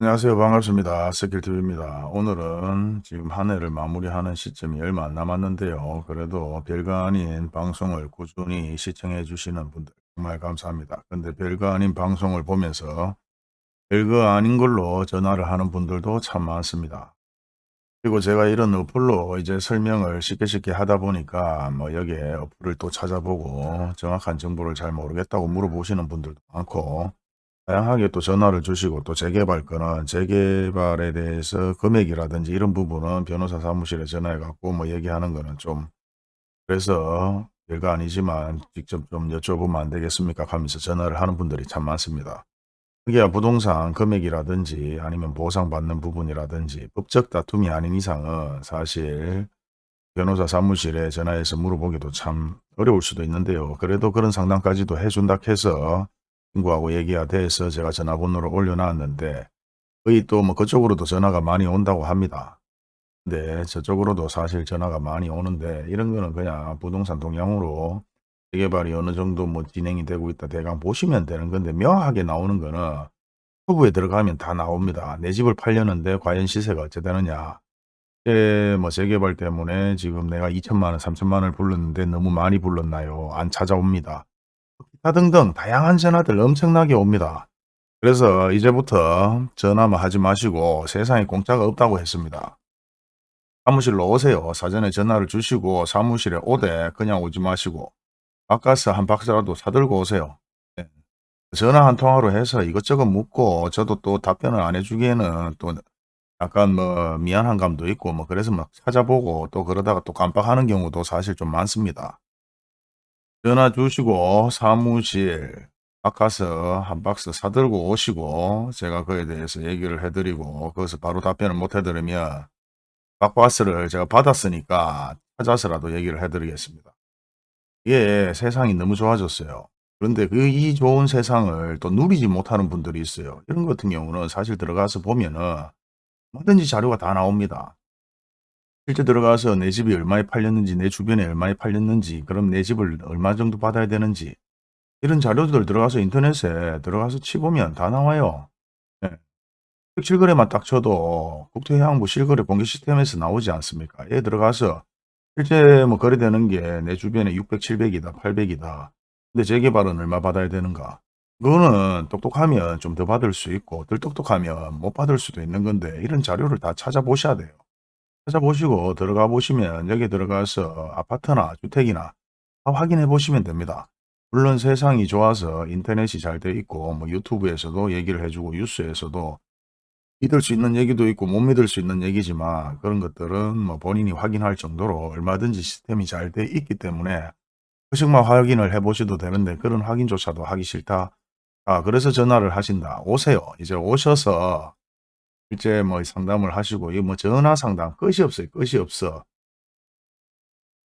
안녕하세요. 반갑습니다. 스킬TV입니다. 오늘은 지금 한 해를 마무리하는 시점이 얼마 안 남았는데요. 그래도 별거 아닌 방송을 꾸준히 시청해 주시는 분들 정말 감사합니다. 근데 별거 아닌 방송을 보면서 별거 아닌 걸로 전화를 하는 분들도 참 많습니다. 그리고 제가 이런 어플로 이제 설명을 쉽게 쉽게 하다 보니까 뭐 여기에 어플을 또 찾아보고 정확한 정보를 잘 모르겠다고 물어보시는 분들도 많고 다양하게 또 전화를 주시고 또 재개발 거는 재개발에 대해서 금액이라든지 이런 부분은 변호사 사무실에 전화해 갖고 뭐 얘기하는 거는 좀 그래서 별거 아니지만 직접 좀 여쭤보면 안 되겠습니까 하면서 전화를 하는 분들이 참 많습니다. 그게 부동산 금액이라든지 아니면 보상받는 부분이라든지 법적 다툼이 아닌 이상은 사실 변호사 사무실에 전화해서 물어보기도 참 어려울 수도 있는데요. 그래도 그런 상담까지도 해준다 해서 친구하고 얘기가 돼서 제가 전화번호를 올려놨는데 거의 또 뭐 그쪽으로도 전화가 많이 온다고 합니다. 근데 저쪽으로도 사실 전화가 많이 오는데 이런 거는 그냥 부동산 동향으로 재개발이 어느 정도 뭐 진행이 되고 있다 대강 보시면 되는 건데 명확하게 나오는 거는 후보에 들어가면 다 나옵니다. 내 집을 팔려는데 과연 시세가 어찌 되느냐. 예, 뭐 재개발 때문에 지금 내가 2천만 원, 3천만 원을 불렀는데 너무 많이 불렀나요? 안 찾아옵니다. 기타 등등 다양한 전화들 엄청나게 옵니다. 그래서 이제부터 전화만 하지 마시고 세상에 공짜가 없다고 했습니다. 사무실로 오세요. 사전에 전화를 주시고 사무실에 오되 그냥 오지 마시고 바카스 한 박스라도 사들고 오세요. 네. 전화 한 통화로 해서 이것저것 묻고 저도 또 답변을 안 해주기에는 또 약간 뭐 미안한 감도 있고 뭐 그래서 막 찾아보고 또 그러다가 또 깜빡하는 경우도 사실 좀 많습니다. 전화 주시고 사무실 바카스 한 박스 사들고 오시고 제가 그에 대해서 얘기를 해 드리고 거기서 바로 답변을 못 해 드리면 바카스를 제가 받았으니까 찾아서라도 얘기를 해 드리겠습니다. 이게 세상이 너무 좋아졌어요. 그런데 그 이 좋은 세상을 또 누리지 못하는 분들이 있어요. 이런 같은 경우는 사실 들어가서 보면은 뭐든지 자료가 다 나옵니다. 실제 들어가서 내 집이 얼마에 팔렸는지 내 주변에 얼마에 팔렸는지 그럼 내 집을 얼마 정도 받아야 되는지 이런 자료들 들어가서 인터넷에 들어가서 치보면 다 나와요. 네. 실거래만 딱 쳐도 국토해양부 실거래 공개 시스템에서 나오지 않습니까? 얘 들어가서 실제 뭐 거래되는 게 내 주변에 600, 700이다, 800이다. 근데 재개발은 얼마 받아야 되는가? 그거는 똑똑하면 좀 더 받을 수 있고 덜 똑똑하면 못 받을 수도 있는 건데 이런 자료를 다 찾아보셔야 돼요. 찾아보시고 들어가 보시면 여기 들어가서 아파트나 주택이나 다 확인해 보시면 됩니다. 물론 세상이 좋아서 인터넷이 잘 돼 있고 뭐 유튜브에서도 얘기를 해주고 뉴스에서도 믿을 수 있는 얘기도 있고 못 믿을 수 있는 얘기지만 그런 것들은 뭐 본인이 확인할 정도로 얼마든지 시스템이 잘 돼 있기 때문에 그식만 확인을 해 보셔도 되는데 그런 확인조차도 하기 싫다. 아 그래서 전화를 하신다. 오세요. 이제 오셔서 실제 뭐 상담을 하시고 이뭐 전화 상담 끝이 없어요. 끝이 없어.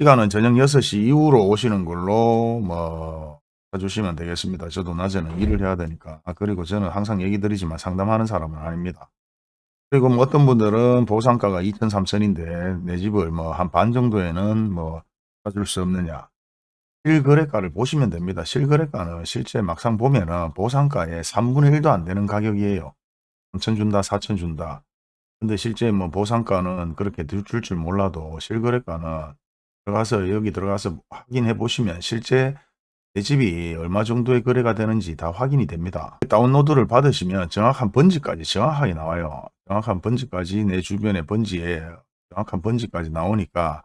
시간은 저녁 6시 이후로 오시는 걸로 뭐 해주시면 되겠습니다. 저도 낮에는 일을 해야 되니까. 아 그리고 저는 항상 얘기 드리지만 상담하는 사람은 아닙니다. 그리고 뭐 어떤 분들은 보상가가 2천, 3천인데 내 집을 뭐 한 반 정도에는 뭐 사줄 수 없느냐. 실거래가를 보시면 됩니다. 실거래가는 실제 막상 보면은 보상가의 3분의 1도 안 되는 가격이에요. 3천 준다, 4천 준다. 근데 실제 뭐 보상가는 그렇게 줄줄 몰라도 실거래가는 들어가서 여기 들어가서 확인해 보시면 실제 내 집이 얼마 정도의 거래가 되는지 다 확인이 됩니다. 다운로드를 받으시면 정확한 번지까지 정확하게 나와요. 정확한 번지까지 내 주변의 번지에 정확한 번지까지 나오니까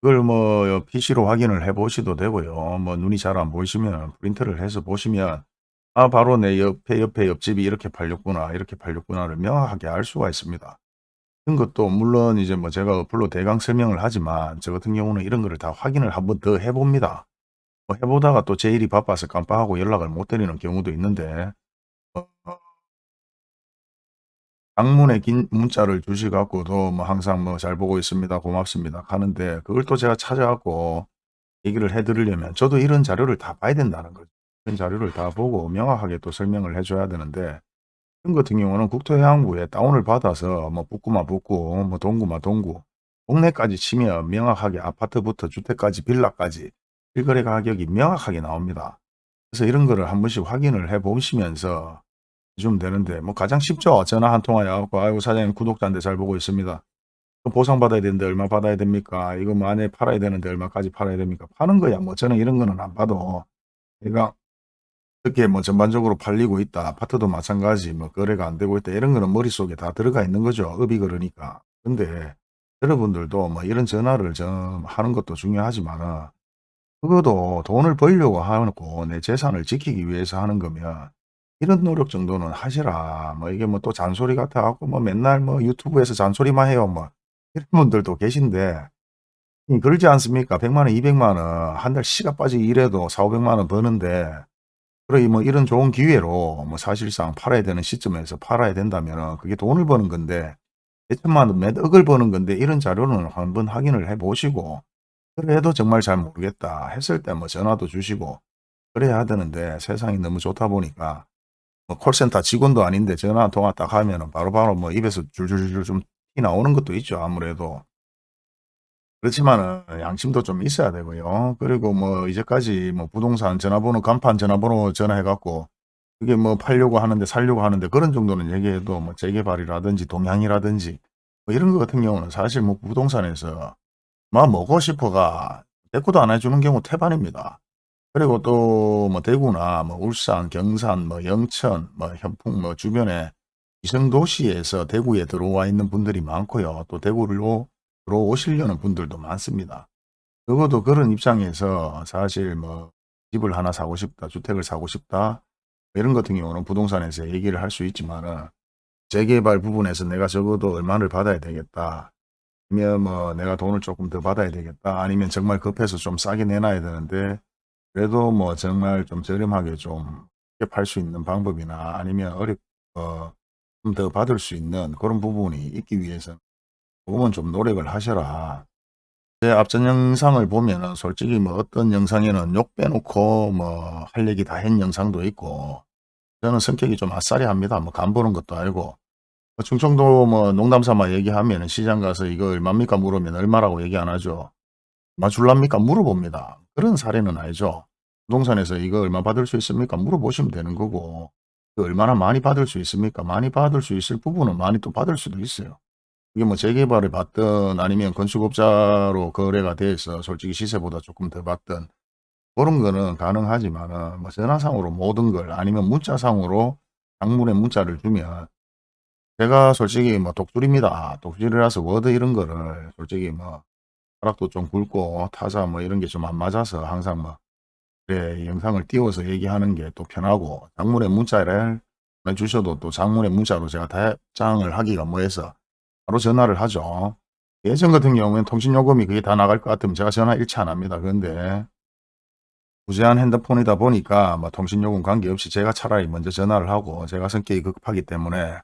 그걸 뭐 PC로 확인을 해 보셔도 되고요. 뭐 눈이 잘 안 보이시면 프린트를 해서 보시면 아 바로 내 옆에 옆에 옆집이 이렇게 팔렸구나 이렇게 팔렸구나를 명확하게 알 수가 있습니다. 이런 것도 물론 이제 뭐 제가 어플로 대강 설명을 하지만 저 같은 경우는 이런 거를 다 확인을 한번 더 해봅니다. 뭐 해보다가 또 제 일이 바빠서 깜빡하고 연락을 못 드리는 경우도 있는데 어, 어, 장문의 긴 문자를 주시 갖고도 뭐 항상 뭐 잘 보고 있습니다. 고맙습니다. 하는데 그걸 또 제가 찾아갖고 얘기를 해 드리려면 저도 이런 자료를 다 봐야 된다는 거죠. 이런 자료를 다 보고 명확하게 또 설명을 해 줘야 되는데 지금 같은 경우는 국토해양부에 다운을 받아서 뭐 북구마 북구 뭐 동구마 동구 동네까지 치면 명확하게 아파트부터 주택까지 빌라까지 실거래 가격이 명확하게 나옵니다. 그래서 이런 거를 한 번씩 확인을 해 보시면서 해주면 되는데 뭐 가장 쉽죠. 전화 한 통화 해갖고 아이고 사장님 구독자인데 잘 보고 있습니다. 그 보상받아야 되는데 얼마 받아야 됩니까? 이거 뭐 안에 팔아야 되는데 얼마까지 팔아야 됩니까? 파는 거야. 뭐 저는 이런 거는 안 봐도 내가 어떻게 뭐 전반적으로 팔리고 있다. 아파트도 마찬가지 뭐 거래가 안 되고 있다. 이런 거는 머릿속에 다 들어가 있는 거죠. 업이 그러니까. 근데 여러분들도 뭐 이런 전화를 좀 하는 것도 중요하지만은 그것도 돈을 벌려고 하고 내 재산을 지키기 위해서 하는 거면 이런 노력 정도는 하시라. 뭐 이게 뭐 또 잔소리 같아 갖고 뭐 맨날 뭐 유튜브에서 잔소리만 해요. 뭐 이런 분들도 계신데 이 그러지 않습니까? 1 0 0만 원, 2 0 0만 원 한달 씨가 빠지게 일해도 4 5 0 0만 원 버는데 그러니 뭐 이런 좋은 기회로 뭐 사실상 팔아야 되는 시점에서 팔아야 된다면은 그게 돈을 버는 건데 몇천만 원, 몇 억을 버는 건데 이런 자료는 한번 확인을 해 보시고 그래도 정말 잘 모르겠다 했을 때 뭐 전화도 주시고 그래야 되는데 세상이 너무 좋다 보니까 뭐 콜센터 직원도 아닌데 전화 한 통화 딱 하면은 바로 바로 뭐 입에서 줄줄줄 좀티 나오는 것도 있죠 아무래도. 그렇지만은 양심도 좀 있어야 되고요. 그리고 뭐 이제까지 뭐 부동산 전화번호 간판 전화번호 전화해 갖고 그게 뭐 팔려고 하는데 살려고 하는데 그런 정도는 얘기해도 뭐 재개발이라든지 동향이라든지 뭐 이런 거 같은 경우는 사실 뭐 부동산에서 뭐 먹고 싶어가 대꾸도 안 해주는 경우 태반입니다. 그리고 또 뭐 대구나 뭐 울산, 경산, 뭐 영천, 뭐 현풍 뭐 주변에 위성 도시에서 대구에 들어와 있는 분들이 많고요. 또 대구로 들어오시려는 분들도 많습니다. 적어도 그런 입장에서 사실 뭐 집을 하나 사고 싶다, 주택을 사고 싶다 이런 같은 경우는 부동산에서 얘기를 할 수 있지만 은 재개발 부분에서 내가 적어도 얼마를 받아야 되겠다. 아니면 뭐 내가 돈을 조금 더 받아야 되겠다. 아니면 정말 급해서 좀 싸게 내놔야 되는데 그래도 뭐 정말 좀 저렴하게 좀 팔 수 있는 방법이나 아니면 어렵 어, 좀 더 받을 수 있는 그런 부분이 있기 위해서 조 금은 좀 노력을 하셔라. 제 앞전 영상을 보면은 솔직히 뭐 어떤 영상에는 욕 빼놓고 뭐 할 얘기 다 한 영상도 있고 저는 성격이 좀 아싸리 합니다. 뭐 간 보는 것도 알고 뭐 충청도 뭐 농담 삼아 얘기하면 시장 가서 이거 얼마입니까 물으면 얼마라고 얘기 안 하죠. 맞줄랍니까 물어봅니다. 그런 사례는 아니죠. 부동산에서 이거 얼마 받을 수 있습니까 물어보시면 되는 거고 그 얼마나 많이 받을 수 있습니까 많이 받을 수 있을 부분은 많이 또 받을 수도 있어요. 이게 뭐 재개발을 받든 아니면 건축업자로 거래가 돼서 솔직히 시세보다 조금 더 받든 그런 거는 가능하지만은 뭐 전화상으로 모든 걸 아니면 문자상으로 장문의 문자를 주면 제가 솔직히 뭐 독수리입니다. 독수리라서 워드 이런 거를 솔직히 뭐 벼락도 좀 굵고 타자 뭐 이런 게 좀 안 맞아서 항상 뭐 그래 영상을 띄워서 얘기하는 게 또 편하고 장문의 문자를 주셔도 또 장문의 문자로 제가 답장을 하기가 뭐해서 바로 전화를 하죠. 예전 같은 경우에는 통신요금이 그게 다 나갈 것 같으면 제가 전화 일치 안 합니다. 그런데 무제한 핸드폰이다 보니까 뭐 통신요금 관계없이 제가 차라리 먼저 전화를 하고 제가 성격이 급하기 때문에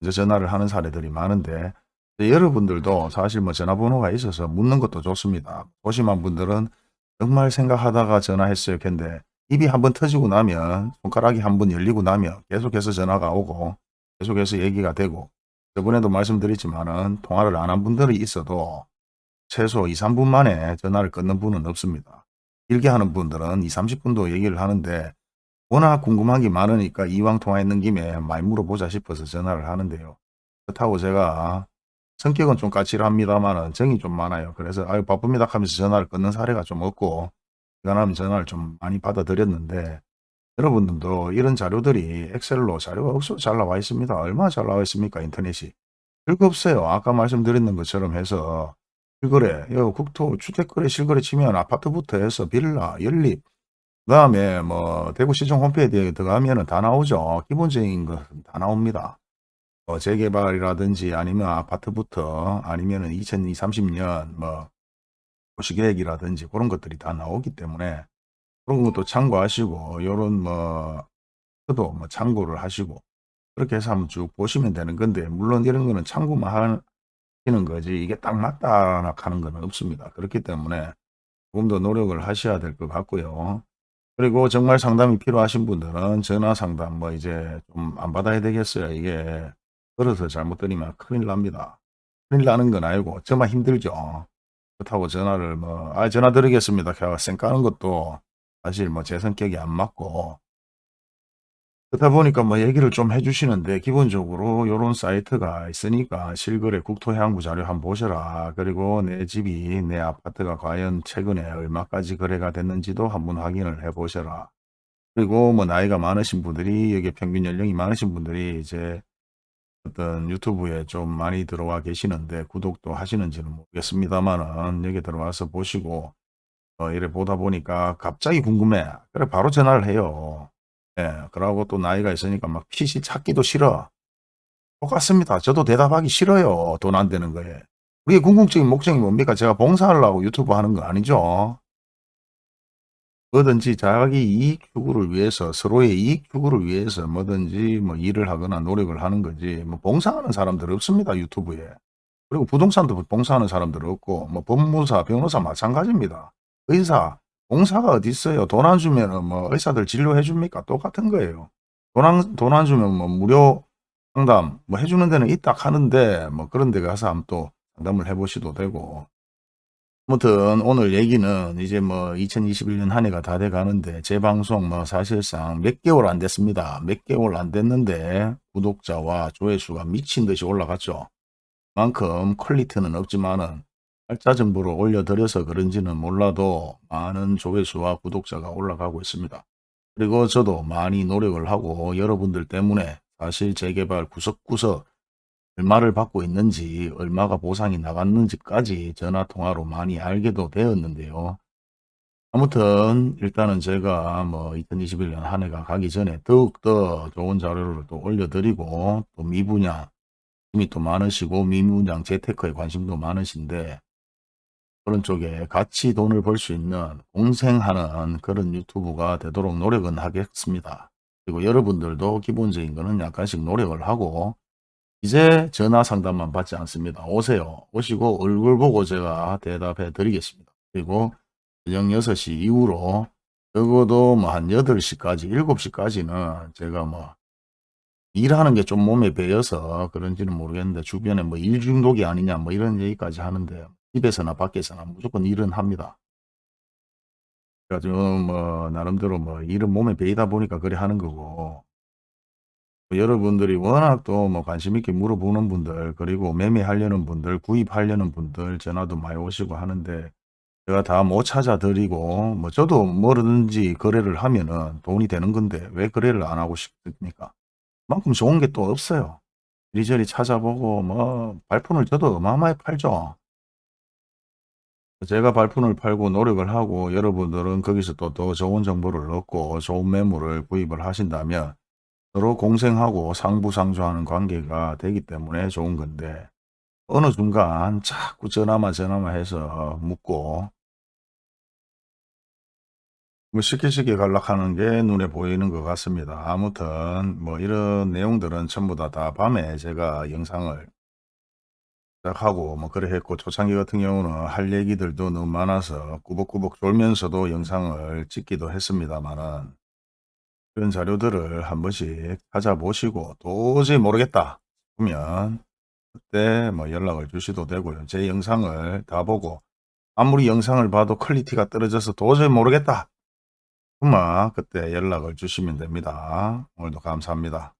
먼저 전화를 하는 사례들이 많은데 여러분들도 사실 뭐 전화번호가 있어서 묻는 것도 좋습니다. 소심한 분들은 정말 생각하다가 전화했어요. 근데 입이 한번 터지고 나면 손가락이 한번 열리고 나면 계속해서 전화가 오고 계속해서 얘기가 되고 저번에도 말씀드렸지만은 통화를 안 한 분들이 있어도 최소 2, 3분 만에 전화를 끊는 분은 없습니다. 길게 하는 분들은 2, 30분도 얘기를 하는데 워낙 궁금한 게 많으니까 이왕 통화했는 김에 많이 물어보자 싶어서 전화를 하는데요. 그렇다고 제가 성격은 좀 까칠합니다만 정이 좀 많아요. 그래서 아유 바쁩니다 하면서 전화를 끊는 사례가 좀 없고 시간하면 전화를 좀 많이 받아들였는데 여러분들도 이런 자료들이 엑셀로 자료가 억수로 잘 나와 있습니다. 얼마나 잘 나와 있습니까? 인터넷이. 별거 없어요. 아까 말씀드렸는 것처럼 해서 실거래, 요 국토 주택거래 실거래 치면 아파트부터 해서 빌라, 연립, 그 다음에 뭐 대구시청 홈페이지에 들어가면 은 다 나오죠. 기본적인 것은 다 나옵니다. 뭐 재개발이라든지 아니면 아파트부터 아니면 은 2020, 30년 뭐 도시계획이라든지 그런 것들이 다 나오기 때문에 그런 것도 참고하시고 요런 뭐 저도 뭐 참고를 하시고 그렇게 해서 한번 쭉 보시면 되는 건데 물론 이런 거는 참고만 하시는 거지 이게 딱 맞다 하는 건 없습니다. 그렇기 때문에 조금 더 노력을 하셔야 될 것 같고요. 그리고 정말 상담이 필요하신 분들은 전화 상담 뭐 이제 좀 안 받아야 되겠어요. 이게 걸어서 잘못 드리면 큰일 납니다. 큰일 나는 건 아니고 정말 힘들죠. 그렇다고 전화를 뭐 아 전화 드리겠습니다. 쌩 까는 것도 사실 뭐 제 성격이 안 맞고 그러다 보니까 뭐 얘기를 좀 해 주시는데 기본적으로 요런 사이트가 있으니까 실거래 국토해양부 자료 한번 보셔라. 그리고 내 집이 내 아파트가 과연 최근에 얼마까지 거래가 됐는지도 한번 확인을 해 보셔라. 그리고 뭐 나이가 많으신 분들이 여기 평균 연령이 많으신 분들이 이제 어떤 유튜브에 좀 많이 들어와 계시는데 구독도 하시는지는 모르겠습니다만은 여기 들어와서 보시고 어 이래 보다 보니까 갑자기 궁금해. 그래 바로 전화를 해요. 예. 그러고 또 나이가 있으니까 막 PC 찾기도 싫어. 똑같습니다. 저도 대답하기 싫어요. 돈 안 되는 거에. 우리의 궁극적인 목적이 뭡니까? 제가 봉사하려고 유튜브 하는 거 아니죠. 뭐든지 자기 이익 추구를 위해서 서로의 이익 추구를 위해서 뭐든지 뭐 일을 하거나 노력을 하는 거지 뭐 봉사하는 사람들 없습니다 유튜브에 그리고 부동산도 봉사하는 사람들 없고 뭐 법무사 변호사 마찬가지입니다 의사 봉사가 어디 있어요 돈 안 주면은 뭐 의사들 진료해 줍니까 똑같은 거예요 돈안 돈 안 주면 뭐 무료 상담 뭐 해주는 데는 있다 하는데 뭐 그런 데 가서 한번 또 상담을 해 보셔도 되고 아무튼 오늘 얘기는 이제 뭐 2021년 한 해가 다 돼 가는데 제 방송 뭐 사실상 몇 개월 안 됐습니다. 몇 개월 안 됐는데 구독자와 조회수가 미친 듯이 올라갔죠. 만큼 퀄리티는 없지만은 팔자 정보를 올려드려서 그런지는 몰라도 많은 조회수와 구독자가 올라가고 있습니다. 그리고 저도 많이 노력을 하고 여러분들 때문에 사실 재개발 구석구석 얼마를 받고 있는지 얼마가 보상이 나갔는지까지 전화통화로 많이 알게도 되었는데요. 아무튼 일단은 제가 뭐 2021년 한 해가 가기 전에 더욱더 좋은 자료를 또 올려드리고 또 미분양 힘이 또 많으시고 미분양 재테크에 관심도 많으신데 그런 쪽에 같이 돈을 벌 수 있는 공생하는 그런 유튜브가 되도록 노력은 하겠습니다. 그리고 여러분들도 기본적인 거는 약간씩 노력을 하고 이제 전화 상담만 받지 않습니다. 오세요. 오시고 얼굴 보고 제가 대답해 드리겠습니다. 그리고 저녁 6시 이후로 적어도 뭐 한 8시까지 7시까지는 제가 뭐 일하는 게 좀 몸에 배어서 그런지는 모르겠는데 주변에 뭐 일 중독이 아니냐 뭐 이런 얘기까지 하는데 집에서나 밖에서나 무조건 일은 합니다. 그래가지고 뭐 나름대로 뭐 일은 몸에 배이다 보니까 그래 하는 거고 여러분들이 워낙 또 뭐 관심 있게 물어보는 분들 그리고 매매하려는 분들 구입하려는 분들 전화도 많이 오시고 하는데 제가 다 못 찾아 드리고 뭐 저도 뭐든지 거래를 하면은 돈이 되는 건데 왜 거래를 안 하고 싶습니까? 그만큼 좋은 게 또 없어요. 이리저리 찾아보고 뭐 발품을 저도 어마어마하게 팔죠. 제가 발품을 팔고 노력을 하고 여러분들은 거기서 또 더 좋은 정보를 얻고 좋은 매물을 구입을 하신다면 서로 공생하고 상부상조하는 관계가 되기 때문에 좋은 건데 어느 순간 자꾸 전화만 전화만 해서 묻고 뭐 쉽게 쉽게 갈락하는 게 눈에 보이는 것 같습니다. 아무튼 뭐 이런 내용들은 전부 다, 다 밤에 제가 영상을 하고 뭐 그래 했고 초창기 같은 경우는 할 얘기들도 너무 많아서 꾸벅꾸벅 졸면서도 영상을 찍기도 했습니다만은 그런 자료들을 한 번씩 찾아보시고 도저히 모르겠다 싶으면 그때 뭐 연락을 주셔도 되고요. 제 영상을 다 보고 아무리 영상을 봐도 quality가 떨어져서 도저히 모르겠다. 그만 그때 연락을 주시면 됩니다. 오늘도 감사합니다.